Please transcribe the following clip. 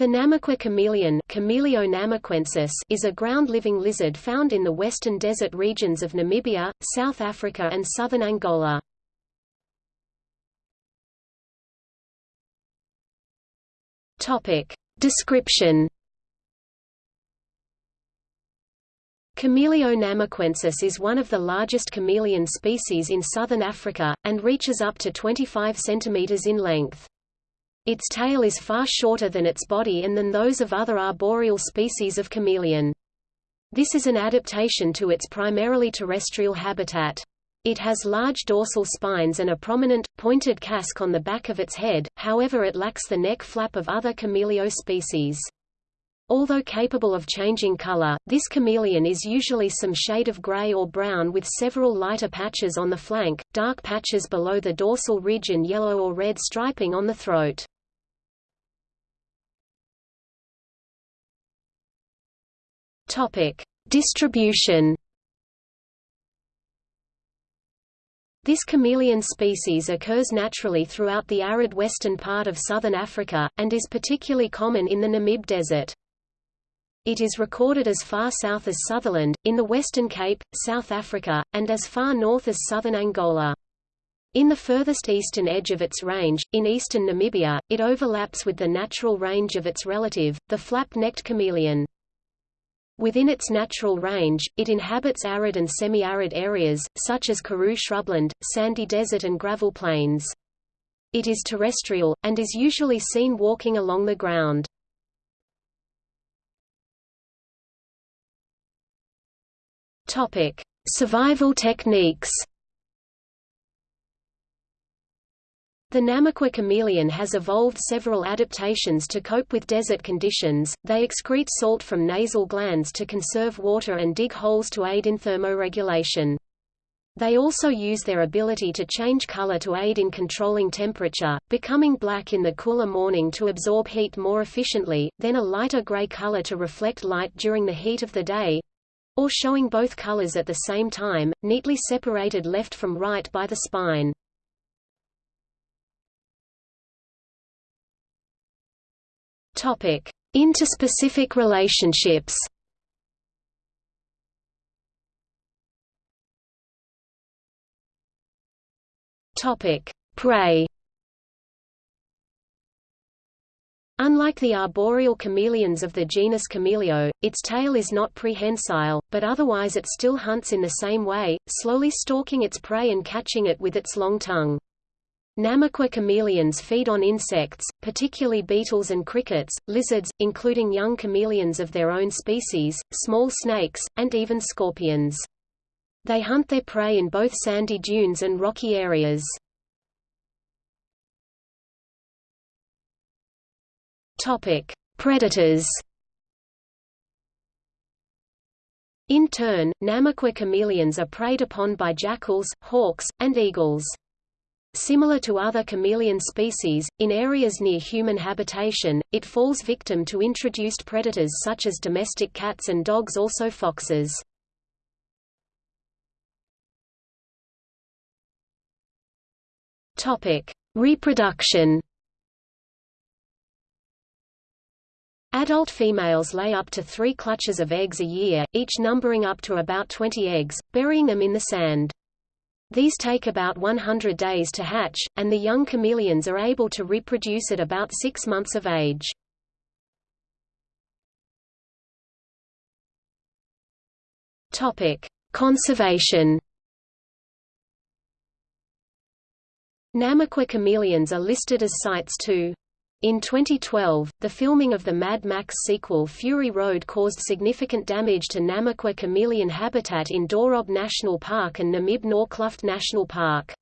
The Namaqua chameleon is a ground-living lizard found in the western desert regions of Namibia, South Africa and southern Angola. Description Chamaeleo namaquensis is one of the largest chameleon species in southern Africa, and reaches up to 25 cm in length. Its tail is far shorter than its body and than those of other arboreal species of chameleon. This is an adaptation to its primarily terrestrial habitat. It has large dorsal spines and a prominent, pointed casque on the back of its head, however it lacks the neck flap of other chamaeleo species. Although capable of changing color, this chameleon is usually some shade of gray or brown with several lighter patches on the flank, dark patches below the dorsal ridge and yellow or red striping on the throat. Topic: Distribution. This chameleon species occurs naturally throughout the arid western part of southern Africa, and is particularly common in the Namib Desert. It is recorded as far south as Sutherland, in the Western Cape, South Africa, and as far north as southern Angola. In the furthest eastern edge of its range, in eastern Namibia, it overlaps with the natural range of its relative, the flap-necked chameleon. Within its natural range, it inhabits arid and semi-arid areas, such as Karoo shrubland, sandy desert and gravel plains. It is terrestrial, and is usually seen walking along the ground. Survival techniques The Namaqua chameleon has evolved several adaptations to cope with desert conditions, they excrete salt from nasal glands to conserve water and dig holes to aid in thermoregulation. They also use their ability to change color to aid in controlling temperature, becoming black in the cooler morning to absorb heat more efficiently, then a lighter gray color to reflect light during the heat of the day, or showing both colors at the same time, neatly separated left from right by the spine. Topic: Interspecific relationships. Topic: Prey. Unlike the arboreal chameleons of the genus Chamaeleo, its tail is not prehensile, but otherwise it still hunts in the same way, slowly stalking its prey and catching it with its long tongue. Namaqua chameleons feed on insects, particularly beetles and crickets, lizards, including young chameleons of their own species, small snakes, and even scorpions. They hunt their prey in both sandy dunes and rocky areas. Topic: Predators. In turn, Namaqua chameleons are preyed upon by jackals, hawks, and eagles. Similar to other chameleon species, in areas near human habitation, it falls victim to introduced predators such as domestic cats and dogs also foxes. Reproduction Adult females lay up to three clutches of eggs a year, each numbering up to about 20 eggs, burying them in the sand. These take about 100 days to hatch, and the young chameleons are able to reproduce at about six months of age. Conservation Namaqua chameleons are listed as CITES II. In 2012, the filming of the Mad Max sequel Fury Road caused significant damage to Namaqua chameleon habitat in Dorob National Park and Namib Naukluft National Park.